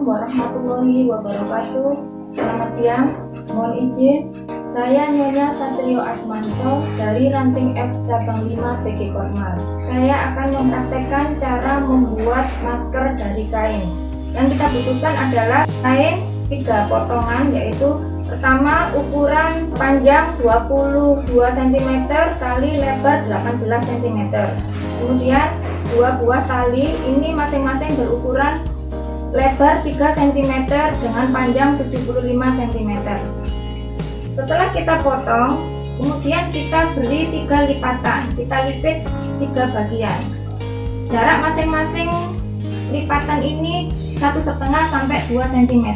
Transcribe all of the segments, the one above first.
warahmatullahi wabarakatuh. Selamat siang, mohon izin Saya Nyonya Satrio Atmanto dari Ranting F Cabang 5 PG Kormal Saya akan mempraktekkan cara membuat masker dari kain. Yang kita butuhkan adalah kain tiga potongan yaitu Pertama ukuran panjang 22 cm kali lebar 18 cm Kemudian dua buah tali ini masing-masing berukuran lebar 3 cm dengan panjang 75 cm setelah kita potong kemudian kita beri tiga lipatan kita lipit tiga bagian. Jarak masing-masing lipatan ini satu setengah sampai 2 cm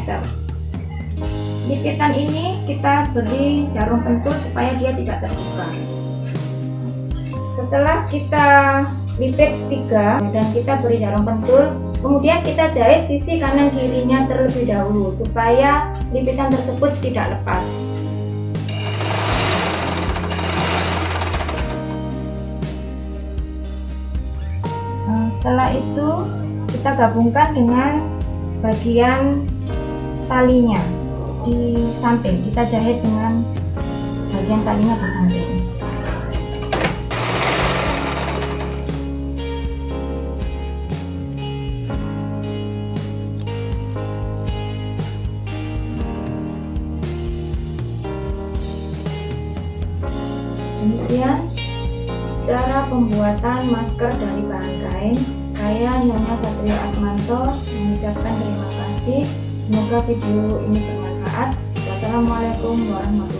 lipitan ini kita beri jarum pentul supaya dia tidak terbuka. Setelah kita lipit tiga dan kita beri jarum pentul Kemudian kita jahit sisi kanan kirinya terlebih dahulu supaya lipitan tersebut tidak lepas. Nah, setelah itu kita gabungkan dengan bagian talinya di samping. Kita jahit dengan bagian talinya di samping. Demikian cara pembuatan masker dari bahan kain. Saya Nyonya Satrio Atmanto mengucapkan terima kasih. Semoga video ini bermanfaat. Wassalamualaikum warahmatullahi wabarakatuh.